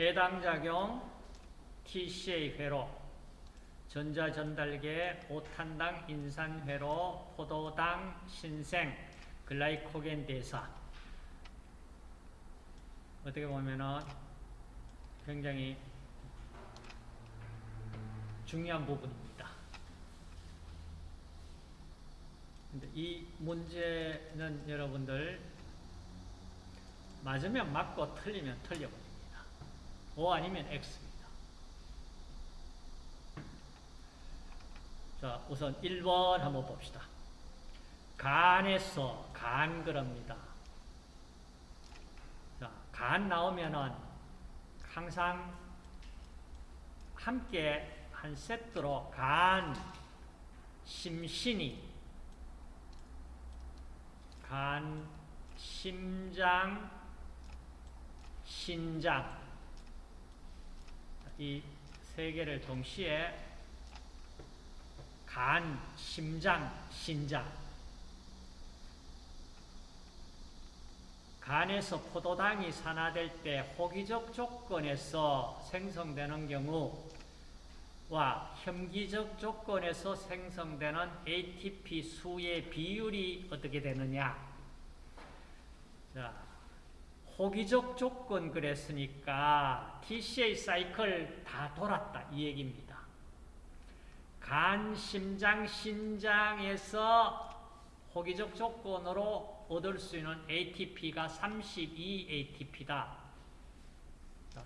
해당작용 TCA 회로 전자전달계 오탄당 인산회로 포도당 신생 글라이코겐 대사 어떻게 보면은 굉장히 중요한 부분입니다. 근데 이 문제는 여러분들 맞으면 맞고 틀리면 틀려버립니다. O 아니면 X입니다. 자, 우선 1번 한번 봅시다. 간에서 간 그럽니다. 자, 간 나오면은 항상 함께 한 세트로 간, 심신이, 간, 심장, 신장 이 세 개를 동시에 간, 심장, 신장 간에서 포도당이 산화될 때 호기적 조건에서 생성되는 경우와 혐기적 조건에서 생성되는 ATP 수의 비율이 어떻게 되느냐? 자, 호기적 조건 그랬으니까 TCA 사이클 다 돌았다 이 얘기입니다. 간, 심장, 신장에서 호기적 조건으로 얻을 수 있는 ATP가 32 ATP다.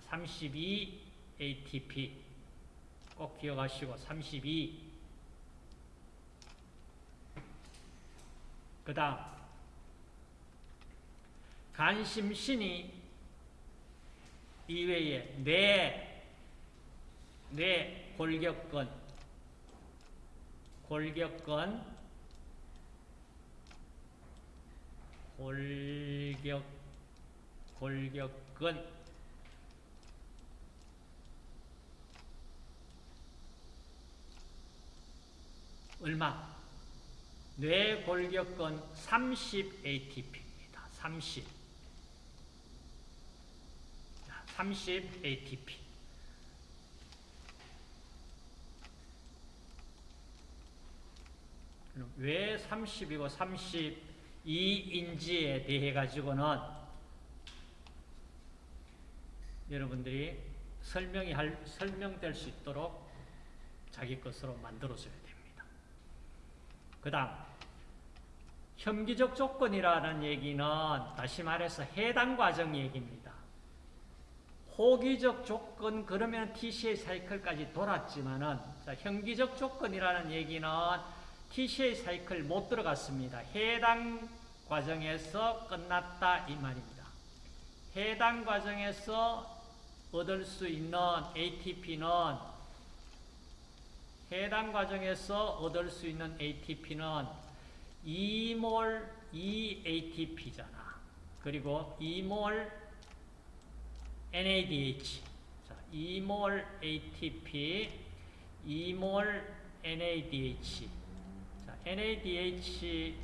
32 ATP 꼭 기억하시고 32. 그 다음 간심신이 이외에 뇌, 뇌 골격근, 골격근, 골격, 골격근, 얼마? 뇌골격근 30 ATP입니다. 30. 30 ATP. 왜 30이고 32인지에 대해 가지고는 여러분들이 설명이 할, 설명될 수 있도록 자기 것으로 만들어줘야 됩니다. 그 다음, 혐기적 조건이라는 얘기는 다시 말해서 해당 과정 얘기입니다. 호기적 조건 그러면 TCA 사이클까지 돌았지만은 자, 현기적 조건이라는 얘기는 TCA 사이클 못 들어갔습니다. 해당 과정에서 끝났다 이 말입니다. 해당 과정에서 얻을 수 있는 ATP는 해당 과정에서 얻을 수 있는 ATP는 2몰 2ATP잖아. 그리고 2몰 NADH. 자, 2몰 ATP, 2몰 NADH. 자, NADH,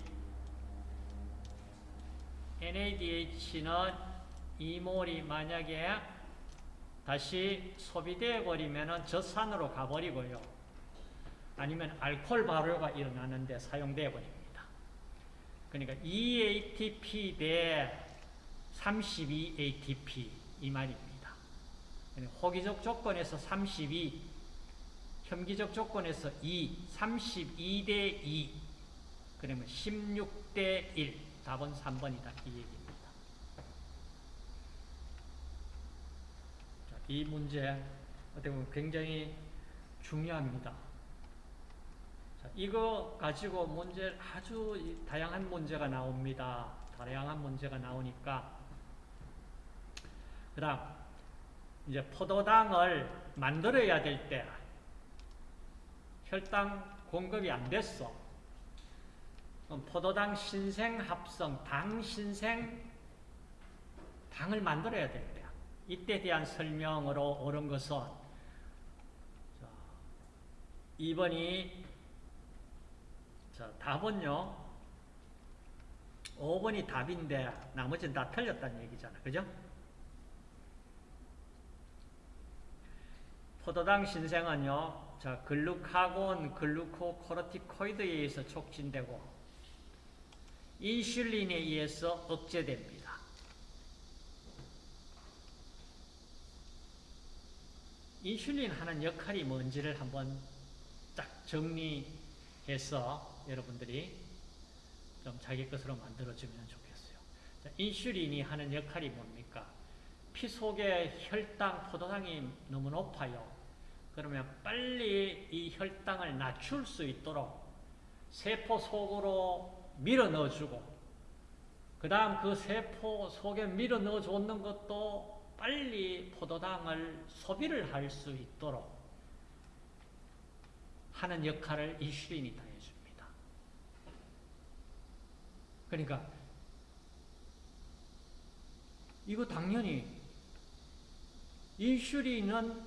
NADH는 2몰이 만약에 다시 소비되어 버리면 젖산으로 가버리고요. 아니면 알코올 발효가 일어나는데 사용되어 버립니다. 그러니까 2ATP 대 32ATP 이 말입니다. 호기적 조건에서 32, 혐기적 조건에서 2, 32대 2, 그러면 16대 1, 답은 3번이다. 이 얘기입니다. 자, 이 문제 어떻게 보면 굉장히 중요합니다. 자, 이거 가지고 문제 아주 다양한 문제가 나옵니다. 다양한 문제가 나오니까 그 다음, 이제 포도당을 만들어야 될 때, 혈당 공급이 안 됐어. 그럼 포도당 신생 합성, 당 신생, 당을 만들어야 될 때, 이때 대한 설명으로 옳은 것은, 2번이, 자, 답은요, 5번이 답인데, 나머지는 다 틀렸다는 얘기잖아. 그죠? 포도당 신생은요, 자, 글루카곤, 글루코코르티코이드에 의해서 촉진되고, 인슐린에 의해서 억제됩니다. 인슐린 하는 역할이 뭔지를 한번 딱 정리해서 여러분들이 좀 자기 것으로 만들어주면 좋겠어요. 자, 인슐린이 하는 역할이 뭡니까? 피 속에 혈당, 포도당이 너무 높아요. 그러면 빨리 이 혈당을 낮출 수 있도록 세포 속으로 밀어 넣어주고 그 다음 그 세포 속에 밀어 넣어주는 것도 빨리 포도당을 소비를 할 수 있도록 하는 역할을 인슐린이 다 해줍니다. 그러니까 이거 당연히 인슐린은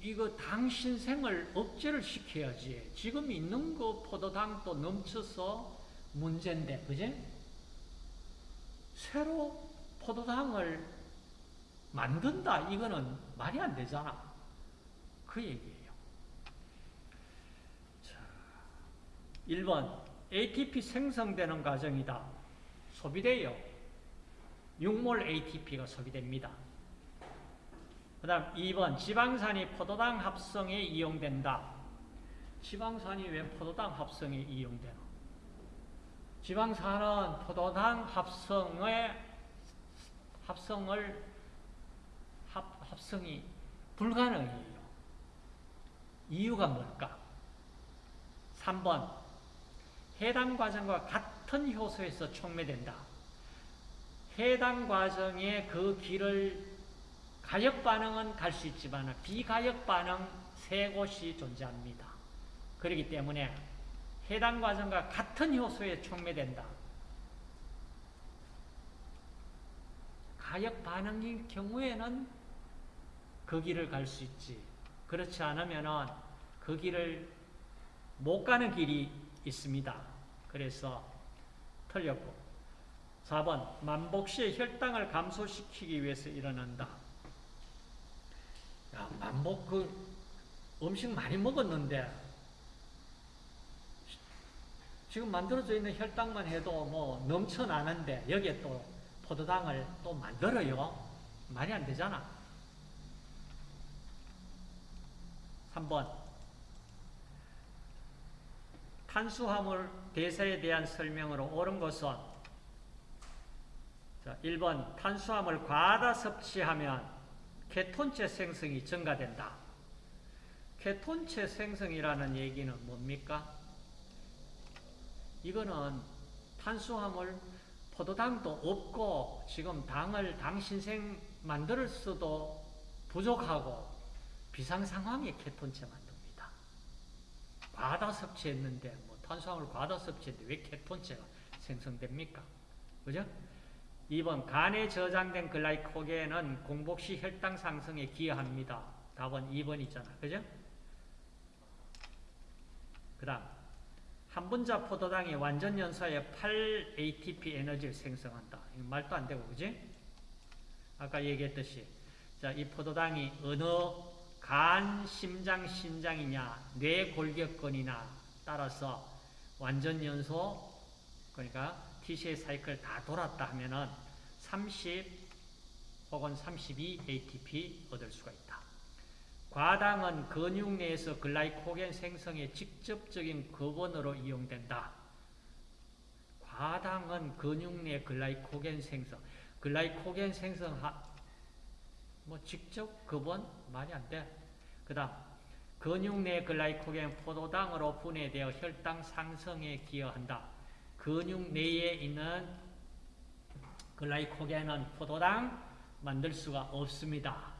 이거 당 신생을 억제를 시켜야지. 지금 있는 거 포도당도 넘쳐서 문제인데, 그지? 새로 포도당을 만든다. 이거는 말이 안 되잖아. 그 얘기예요. 자, 1번. ATP 생성되는 과정이다. 소비돼요. 6몰 ATP가 소비됩니다. 그 다음 2번 지방산이 포도당 합성에 이용된다. 지방산이 왜 포도당 합성에 이용되나? 지방산은 포도당 합성의 합성을 합, 합성이 불가능해요. 이유가 뭘까? 3번 해당 과정과 같은 효소에서 촉매된다. 해당 과정의 그 길을 가역 반응은 갈 수 있지만 비가역 반응 세 곳이 존재합니다. 그렇기 때문에 해당 과정과 같은 효소에 촉매된다. 가역 반응인 경우에는 그 길을 갈 수 있지. 그렇지 않으면 그 길을 못 가는 길이 있습니다. 그래서 틀렸고 4번 만복 시에 혈당을 감소시키기 위해서 일어난다. 야, 만복 그 음식 많이 먹었는데 지금 만들어져 있는 혈당만 해도 뭐 넘쳐나는데 여기에 또 포도당을 또 만들어요. 말이 안 되잖아. 3번 탄수화물 대사에 대한 설명으로 옳은 것은 자, 1번 탄수화물 과다 섭취하면 케톤체 생성이 증가된다. 케톤체 생성이라는 얘기는 뭡니까? 이거는 탄수화물 포도당도 없고 지금 당을 당 신생 만들 수도 부족하고 비상 상황에 케톤체 만듭니다. 과다 섭취했는데 뭐 탄수화물 과다 섭취했는데 왜 케톤체가 생성됩니까? 그죠? 2번 간에 저장된 글라이코겐은 공복 시 혈당 상승에 기여합니다. 답은 2번이잖아. 그죠? 그 다음 한 분자 포도당이 완전 연소에 8 ATP 에너지를 생성한다. 말도 안 되고 그지? 아까 얘기했듯이 자, 이 포도당이 어느 간, 심장, 신장이냐, 뇌 골격근이나 따라서 완전 연소 그러니까 TCA 사이클 다 돌았다 하면은 30 혹은 32 ATP 얻을 수가 있다. 과당은 근육 내에서 글라이코겐 생성에 직접적인 근원으로 이용된다. 과당은 근육 내 글라이코겐 생성, 글라이코겐 생성 뭐 직접 근원 말이 안 돼. 그다음 근육 내 글라이코겐 포도당으로 분해되어 혈당 상승에 기여한다. 근육 내에 있는 글라이코겐은 포도당 만들 수가 없습니다.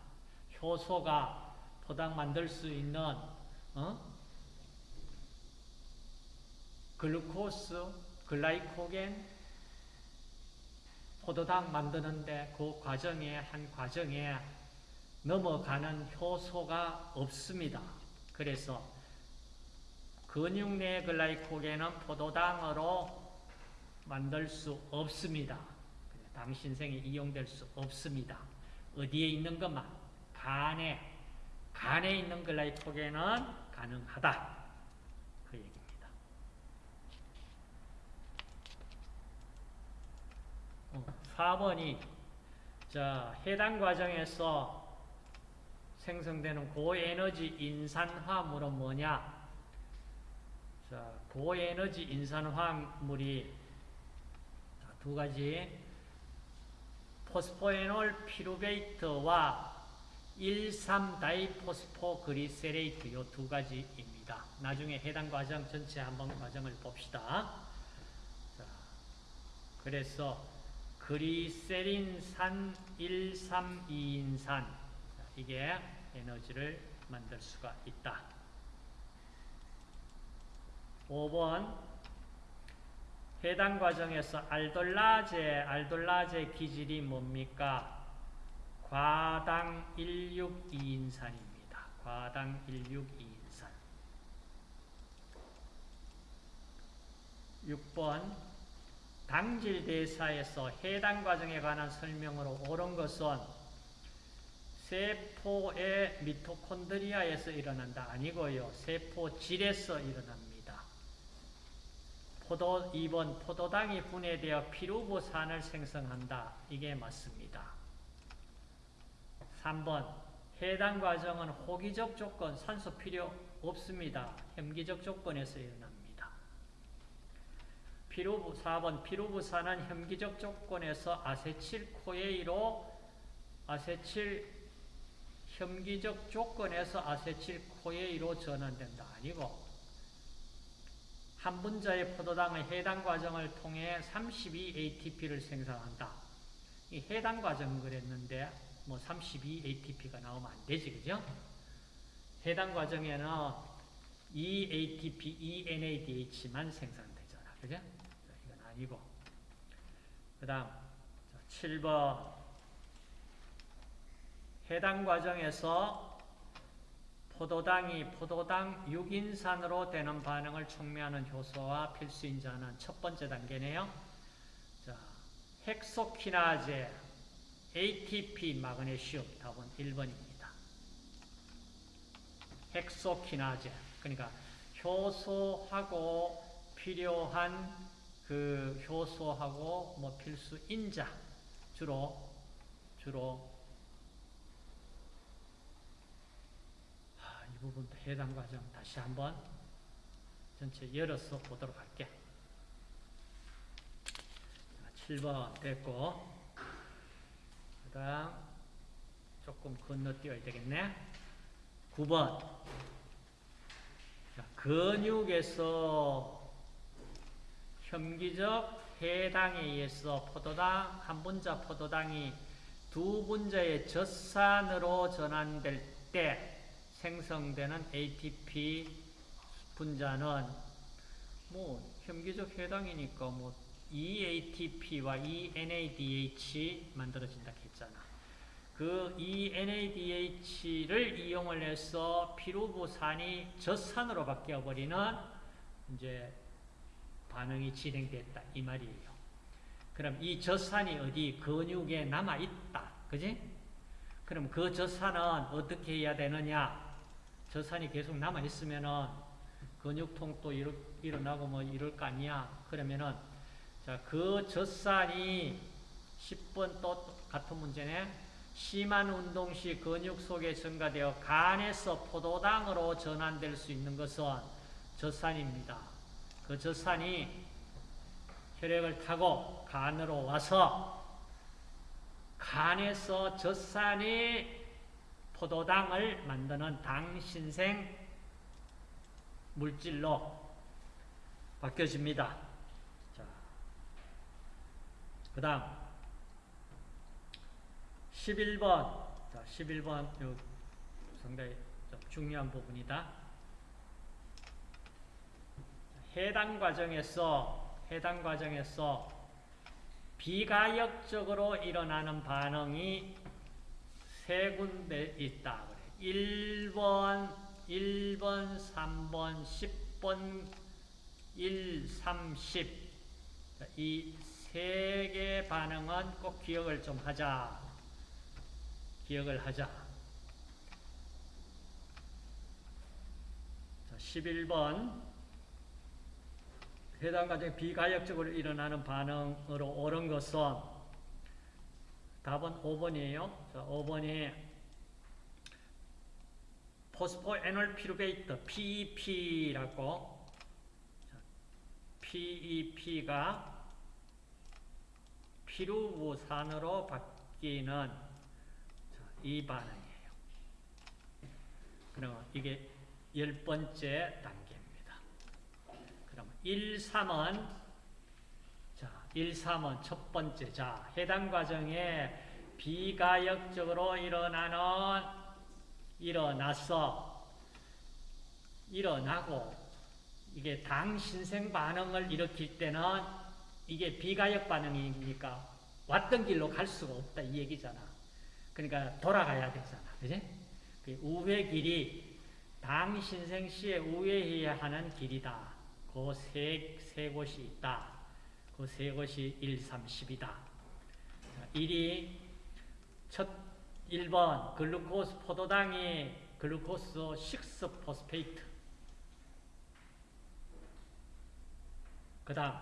효소가 포당 만들 수 있는 어? 글루코스, 글라이코겐, 포도당 만드는데 그 과정에 한 과정에 넘어가는 효소가 없습니다. 그래서 근육 내 글라이코겐은 포도당으로 만들 수 없습니다. 당신 생에 이용될 수 없습니다. 어디에 있는 것만? 간에 간에 있는 글라이코겐은 가능하다. 그 얘기입니다. 어, 4번이 자, 해당 과정에서 생성되는 고에너지 인산화물은 뭐냐? 자, 고에너지 인산화물이 두 가지 포스포에놀 피루베이트와 1,3다이포스포그리세레이트 요 두 가지입니다. 나중에 해당 과정 전체 한번 과정을 봅시다. 자, 그래서 그리세린산 1,3,2인산 이게 에너지를 만들 수가 있다. 5번 해당 과정에서 알돌라제, 알돌라제 기질이 뭡니까? 과당 162인산입니다. 과당 162인산. 6번 당질 대사에서 해당 과정에 관한 설명으로 옳은 것은 세포의 미토콘드리아에서 일어난다 아니고요. 세포질에서 일어납니다. 포도 2번 포도당이 분해되어 피루부산을 생성한다. 이게 맞습니다. 3번 해당 과정은 호기적 조건, 산소 필요 없습니다. 혐기적 조건에서 일어납니다. 피루부 4번 피루부산은 혐기적 조건에서 아세틸코에이로 아세틸 혐기적 조건에서 아세틸코에이로 전환된다. 아니고 한 분자의 포도당의 해당 과정을 통해 32ATP를 생산한다. 이 해당 과정 그랬는데 뭐 32ATP가 나오면 안 되지, 그죠? 해당 과정에는 EATP, ENADH만 생산되잖아, 그죠? 이건 아니고. 그 다음, 7번. 해당 과정에서 포도당이 포도당 6인산으로 되는 반응을 촉매하는 효소와 필수인자는 첫 번째 단계네요. 자, 헥소키나제, ATP, 마그네슘, 답은 1번입니다. 헥소키나제, 그러니까 효소하고 필요한 그 효소하고 뭐 필수인자, 주로, 주로 이 부분도 해당 과정 다시 한번 전체 열어서 보도록 할게. 7번 됐고 그 다음 조금 건너뛰어야 되겠네. 9번 자, 근육에서 혐기적 해당에 의해서 포도당, 한 분자 포도당이 두 분자의 젖산으로 전환될 때 생성되는 ATP 분자는 뭐 혐기적 해당이니까 뭐 EATP와 ENADH 만들어진다 했잖아. 그 ENADH를 이용을 해서 피루부산이 젖산으로 바뀌어버리는 이제 반응이 진행됐다 이 말이에요. 그럼 이 젖산이 어디 근육에 남아 있다, 그지? 그럼 그 젖산은 어떻게 해야 되느냐? 젖산이 계속 남아 있으면은 근육통 또 일어, 일어나고 뭐 이럴 거 아니야. 그러면은 자, 그 젖산이 10번 또 같은 문제네. 심한 운동 시 근육 속에 증가되어 간에서 포도당으로 전환될 수 있는 것은 젖산입니다. 그 젖산이 혈액을 타고 간으로 와서 간에서 젖산이 포도당을 만드는 당신생 물질로 바뀌어집니다. 자, 그 다음 11번 자, 11번 요 상당히 좀 중요한 부분이다. 해당 과정에서 해당 과정에서 비가역적으로 일어나는 반응이 세 군데 있다. 1번, 1번, 3번, 10번, 1, 3, 10. 이 세 개 반응은 꼭 기억을 좀 하자. 기억을 하자. 11번 해당 과정에 비가역적으로 일어나는 반응으로 옳은 것은 답은 5번이에요. 자, 5번이 포스포 에놀 피루베이트 PEP라고 PEP가 피루부산으로 바뀌는 자, 이 반응이에요. 그럼 이게 열 번째 단계입니다. 그럼 1, 3은 자, 1, 3은 첫 번째. 자, 해당 과정에 비가역적으로 일어나는 일어나서 일어나고 이게 당 신생 반응을 일으킬 때는 이게 비가역 반응이니까 왔던 길로 갈 수가 없다 이 얘기잖아. 그러니까 돌아가야 되잖아. 그지? 그 우회 길이 당 신생 시에 우회해야 하는 길이다. 그 세, 세 곳이 있다. 그세 곳이 1, 3, 10이다. 1이 첫 1번 glucose 포도당이 glucose 6 phosphate. 그 다음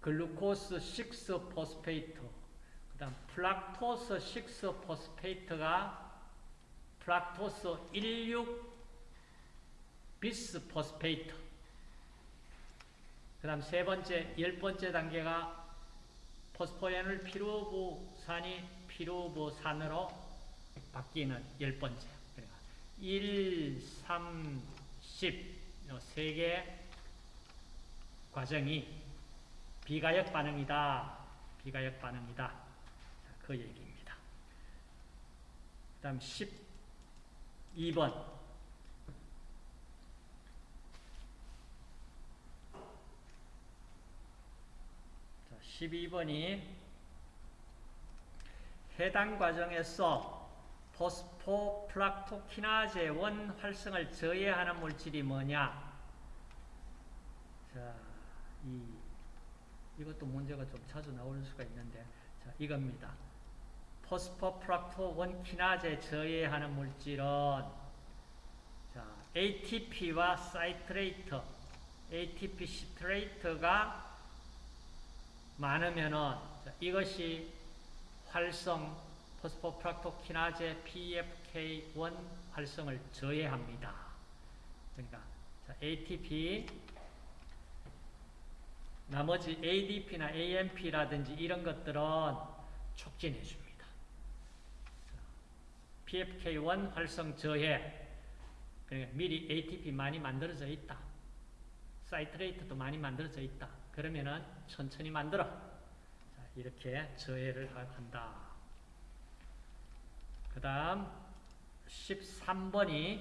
glucose 6 phosphate. 그 다음 fructose 6 phosphate가 fructose 16 bisphosphate 그 다음 세 번째, 열 번째 단계가 포스포에놀 피루브산이 피루브산으로 바뀌는 열 번째. 그러니까 1, 3, 10, 세개 과정이 비가역 반응이다. 비가역 반응이다. 그 얘기입니다. 그 다음 12번. 자, 12번이 해당 과정에서 포스포플락토키나제 원 활성을 저해하는 물질이 뭐냐? 자, 이 이것도 문제가 좀 자주 나올 수가 있는데, 자, 이겁니다. 포스포플락토 원 키나제 저해하는 물질은 자, ATP와 사이트레이트, ATP 시트레이트가 많으면은 자, 이것이 활성 포스포프락토키나제 PFK1 활성을 저해합니다. 그러니까 자, ATP 나머지 ADP나 AMP라든지 이런 것들은 촉진해 줍니다. PFK1 활성 저해 그러니까 미리 ATP 많이 만들어져 있다. 사이트레이트도 많이 만들어져 있다. 그러면은 천천히 만들어. 자, 이렇게 저해를 한다. 그 다음 13번이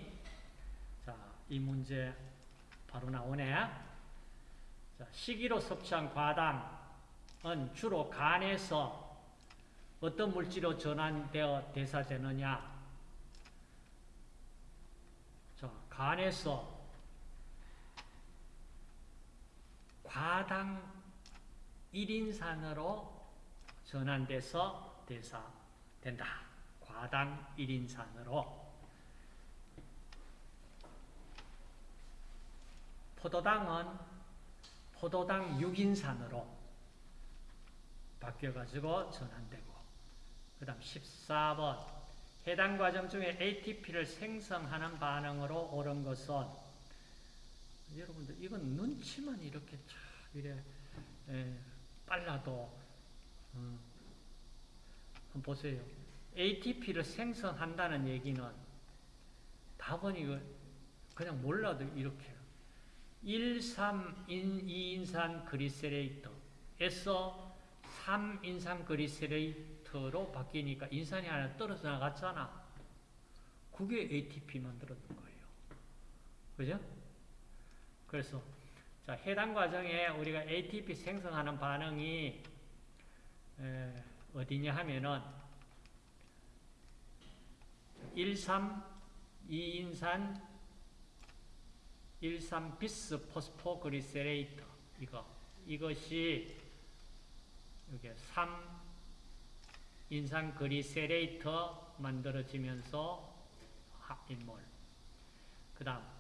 자, 이 문제 바로 나오네. 자, 식이로 섭취한 과당은 주로 간에서 어떤 물질로 전환되어 대사되느냐? 자, 간에서 과당 1인산으로 전환돼서 대사된다. 과당 1인산으로. 포도당은 포도당 6인산으로 바뀌어가지고 전환되고 그 다음 14번 해당 과정 중에 ATP를 생성하는 반응으로 옳은 것은 여러분들 이건 눈치만 이렇게 쫙 이래 에, 빨라도 음, 한번 보세요. ATP를 생성한다는 얘기는 답은 이거 그냥 몰라도 이렇게 1, 3, 인, 2인산 그리세레이트에서 3인산 그리세레이트로 바뀌니까 인산이 하나 떨어져 나갔잖아. 그게 ATP 만들었던 거예요. 그죠? 그래서 자, 해당 과정에 우리가 ATP 생성하는 반응이 에, 어디냐 하면은 1, 3, 2인산 1, 3 비스 포스포 그리세레이터. 이거. 이것이 이게 3 인산 그리세레이터 만들어지면서 인몰. 그 다음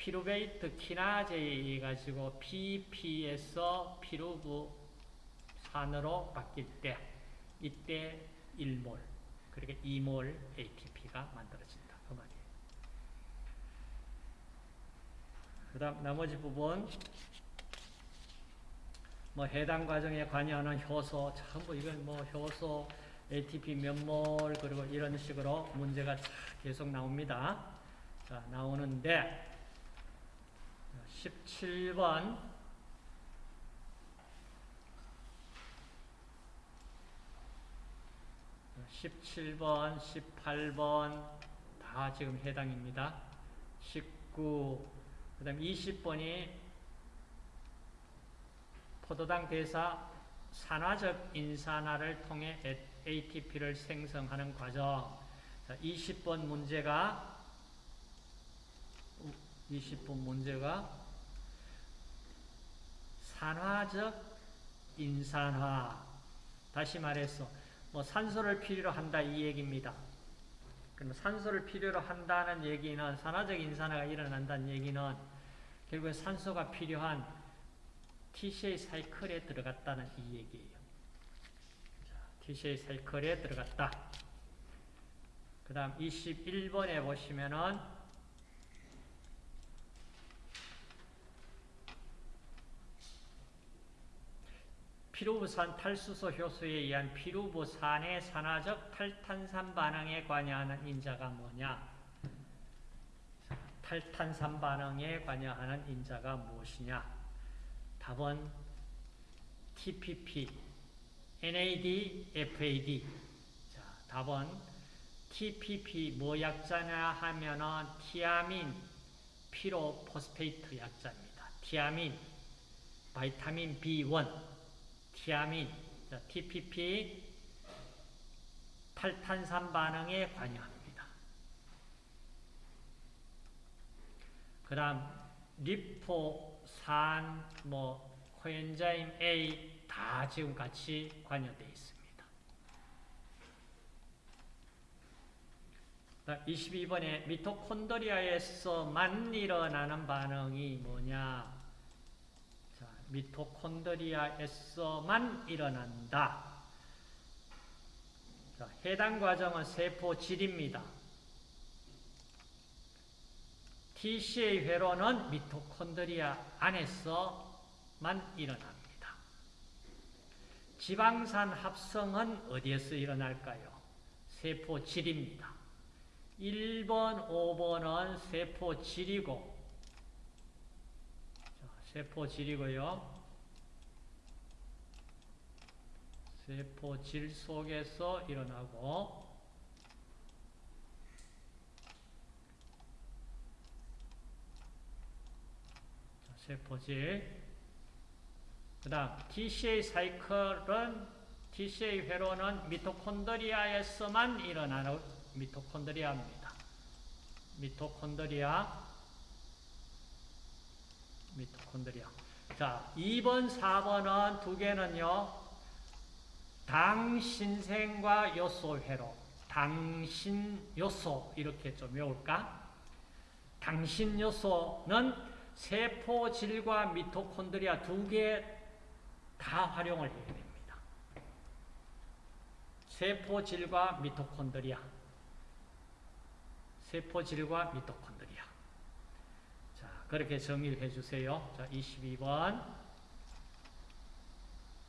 pyruvate 키나제에 가지고 PEP에서 피루브산으로 바뀔 때 이때 1몰 그러니까 2몰 ATP가 만들어진다. 그 말이에요. 그 다음 나머지 부분 뭐 해당 과정에 관여하는 효소 전부 이건 뭐 효소 ATP 몇몰 그리고 이런 식으로 문제가 계속 나옵니다. 자 나오는데 17번 17번, 18번 다 지금 해당입니다. 19, 그 다음 20번이 포도당 대사 산화적 인산화를 통해 ATP를 생성하는 과정. 자, 20번 문제가 20번 문제가 산화적 인산화. 다시 말해서 뭐 산소를 필요로 한다 이 얘기입니다. 그럼 산소를 필요로 한다는 얘기는 산화적 인산화가 일어난다는 얘기는 결국 산소가 필요한 TCA 사이클에 들어갔다는 이 얘기예요. 자, TCA 사이클에 들어갔다. 그 다음 21번에 보시면은 피루부산 탈수소 효소에 의한 피루부산의 산화적 탈탄산 반응에 관여하는 인자가 뭐냐? 탈탄산 반응에 관여하는 인자가 무엇이냐? 답은 TPP, NAD, FAD. 자, 답은 TPP 뭐 약자냐 하면은 thiamine pyrophosphate 약자입니다. 티아민, vitamin B1. 티아민, TPP, 탈탄산 반응에 관여합니다. 그 다음 리포산, 뭐 코엔자임 A 다 지금 같이 관여되어 있습니다. 22번에 미토콘드리아에서만 일어나는 반응이 뭐냐? 미토콘드리아에서만 일어난다. 자, 해당 과정은 세포질입니다. TCA 회로는 미토콘드리아 안에서만 일어납니다. 지방산 합성은 어디에서 일어날까요? 세포질입니다. 1번, 5번은 세포질이고 세포질이고요. 세포질 속에서 일어나고 세포질 그 다음 TCA 사이클은 TCA 회로는 미토콘드리아에서만 일어나는 미토콘드리아입니다. 미토콘드리아 미토콘드리아. 자, 2번, 4번은 두 개는요. 당신생과 요소회로. 당신 요소 이렇게 좀 외울까? 당신 요소는 세포질과 미토콘드리아 두 개 다 활용을 해야 됩니다. 세포질과 미토콘드리아. 세포질과 미토콘드리아. 그렇게 정리를 해주세요. 자, 22번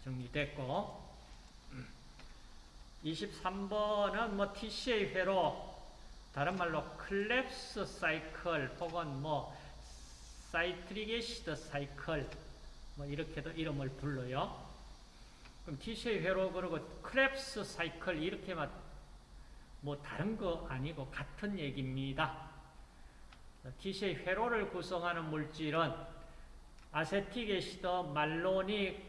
정리됐고 23번은 뭐 TCA 회로 다른 말로 Krebs cycle 혹은 뭐 citric acid cycle 뭐 이렇게도 이름을 불러요. 그럼 TCA 회로 그리고 Krebs cycle 이렇게만 뭐 다른 거 아니고 같은 얘기입니다. TCA 회로를 구성하는 물질은 acetic acid, malonic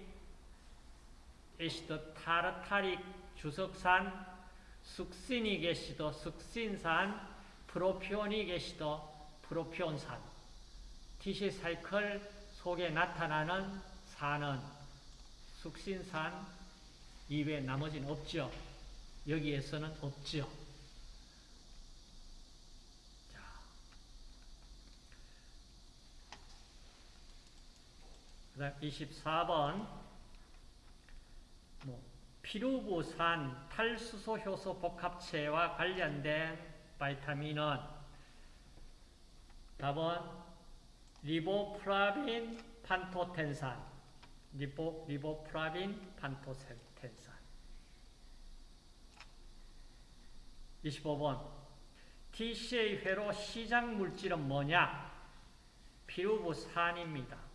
acid, tartaric, 주석산, succinic acid, 숙신산, propionic acid, 프로피온산 TCA cycle 속에 나타나는 산은 숙신산 이외에 나머지는 없죠. 여기에서는 없죠. 그 다음 24번. 뭐 피루브산 탈수소 효소 복합체와 관련된 바이타민은 답은 리보플래빈 판토텐산. 리보, 리보플래빈 판토텐산. 25번. TCA 회로 시작 물질은 뭐냐? 피루부산입니다.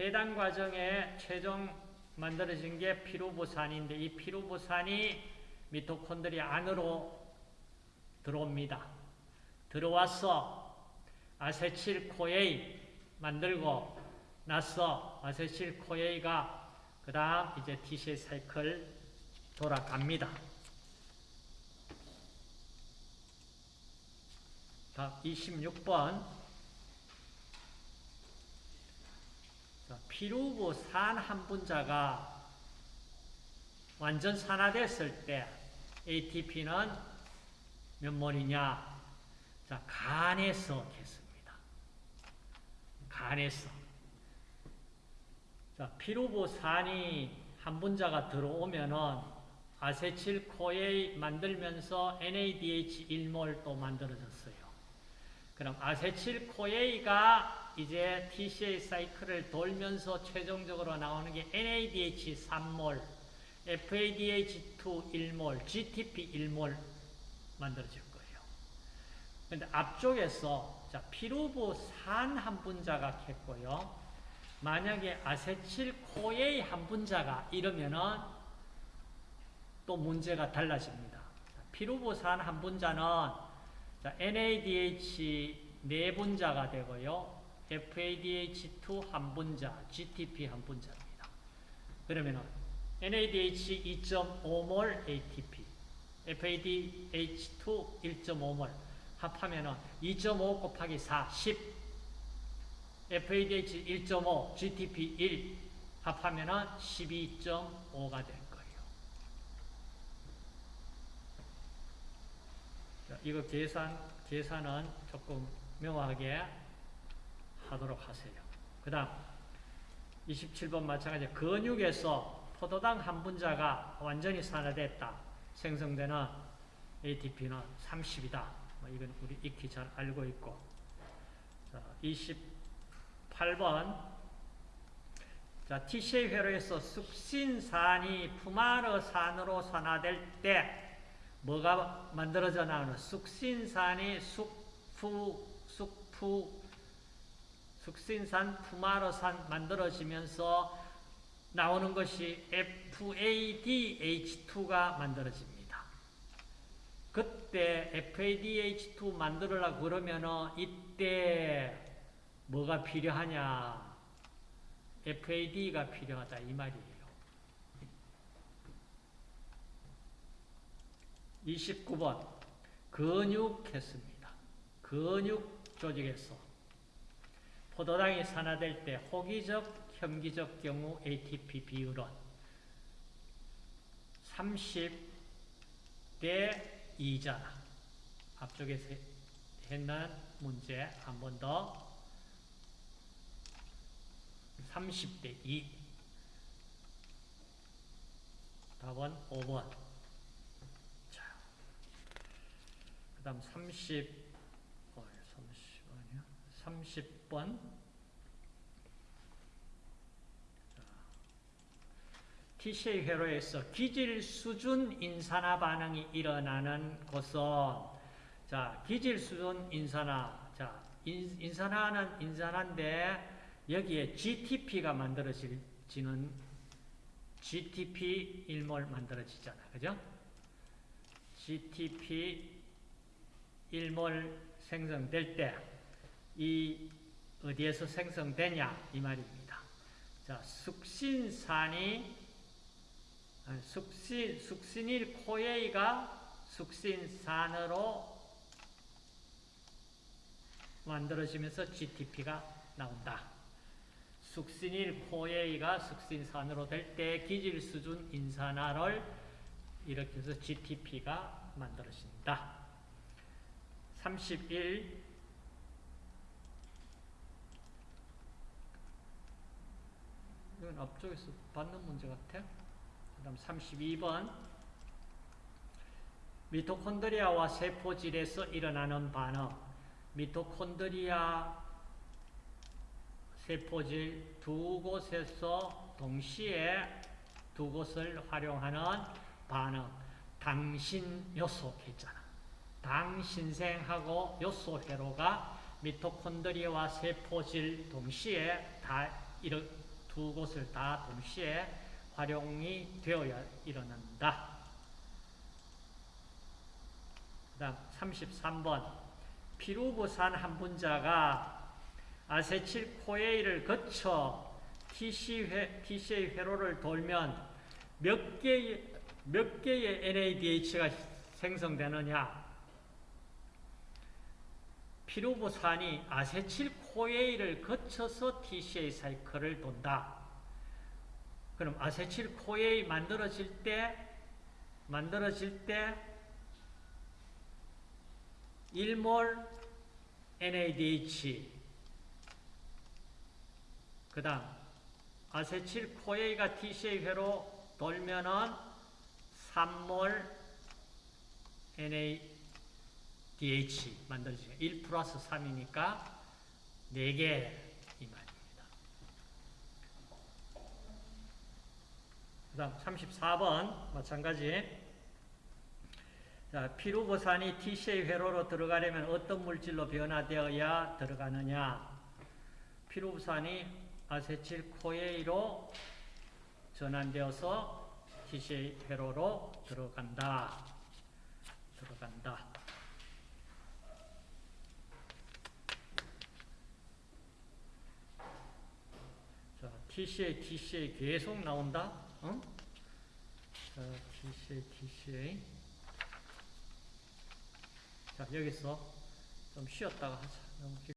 해당 과정에 최종 만들어진 게 피루부산인데 이 피루부산이 미토콘드리아 안으로 들어옵니다. 들어와서 아세틸코에이 만들고 나서 아세틸코에이가 그 다음 이제 TCA 사이클 돌아갑니다. 다 26번 피루부 산 한 분자가 완전 산화됐을 때 ATP는 몇 몰이냐? 자, 간에서 했습니다. 간에서. 자, 피루부 산이 한 분자가 들어오면은 아세틸 코에 만들면서 NADH1몰 또 만들어졌어요. 그럼 아세틸 코에가 이제 TCA 사이클을 돌면서 최종적으로 나오는 게 NADH 3몰, FADH2 1몰, GTP 1몰 만들어질 거예요. 근데 앞쪽에서 자, 피루부 산한 분자가 했고요. 만약에 아세틸코에 한 분자가 이러면은 또 문제가 달라집니다. 피루부산 한 분자는 자, NADH 네 분자가 되고요. FADH2 한 분자, GTP 한 분자입니다. 그러면은 NADH 2.5몰 ATP, FADH2 1.5몰 합하면은 2.5 곱하기 4, 10. FADH 1.5, GTP 1 합하면은 12.5가 될 거예요. 자, 이거 계산 계산은 조금 명확하게 하도록 하세요. 그 다음 27번 마찬가지 근육에서 포도당 한 분자가 완전히 산화됐다. 생성되는 ATP는 30이다. 뭐 이건 우리 익히 잘 알고 있고 자, 28번 자, TCA 회로에서 숙신산이 푸마르산으로 산화될 때 뭐가 만들어져 나오는 숙신산이 숙푸 숙푸 숙신산 푸마르산 만들어지면서 나오는 것이 FADH2가 만들어집니다. 그때 FADH2 만들으려고 그러면은 이때 뭐가 필요하냐? FAD가 필요하다 이 말이에요. 29번 근육했습니다. 근육 조직에서 포도당이 산화될 때 호기적, 혐기적 경우 ATP 비율은 30대 2잖아. 앞쪽에서 했는 문제 한 번 더. 30대 2. 답은 5번. 그 다음 30, 어, 30, 아니야? 30번. TCA 회로에서 기질 수준 인산화 반응이 일어나는 곳은 자, 기질 수준 인산화. 자, 인, 인산화는 인산화인데 여기에 GTP가 만들어지는 GTP 1몰 만들어지잖아. 그죠? GTP 1몰 생성될 때 이 어디에서 생성되냐 이 말입니다. 자, 숙신산이 숙신 숙신일 코에이가 숙신산으로 만들어지면서 GTP가 나온다. 숙신일 코에이가 숙신산으로 될 때 기질 수준 인산화를 해서 GTP가 만들어진다. 31 이건 앞쪽에서 받는 문제 같아. 그 다음 32번. 미토콘드리아와 세포질에서 일어나는 반응. 미토콘드리아 세포질 두 곳에서 동시에 두 곳을 활용하는 반응. 당신 요소 있잖아. 당신생하고 요소 회로가 미토콘드리아와 세포질 동시에 다 이런 두 곳을 다 동시에 활용이 되어야 일어난다. 그 다음 33번 피루부산 한 분자가 아세틸코에이를 거쳐 TC 회, TCA 회로를 돌면 몇 개의, 몇 개의 NADH가 생성되느냐? 피루부산이 아세틸코 에이를 거쳐서 TCA 사이클을 돈다. 그럼 아세틸 코에이 만들어질 때 만들어질 때 1몰 NADH 그 다음 아세틸 코에이가 TCA 회로 돌면은 3몰 NADH 만들어지죠. 1 플러스 3이니까 4개 이 말입니다. 그 다음 34번 마찬가지 자, 피루부산이 TCA 회로로 들어가려면 어떤 물질로 변화되어야 들어가느냐 피루부산이 아세틸코에이로 전환되어서 TCA 회로로 들어간다. 들어간다. 자, TCA, TCA 계속 나온다. 응? 자, TCA, TCA. 자, 여기서 좀 쉬었다가 하자.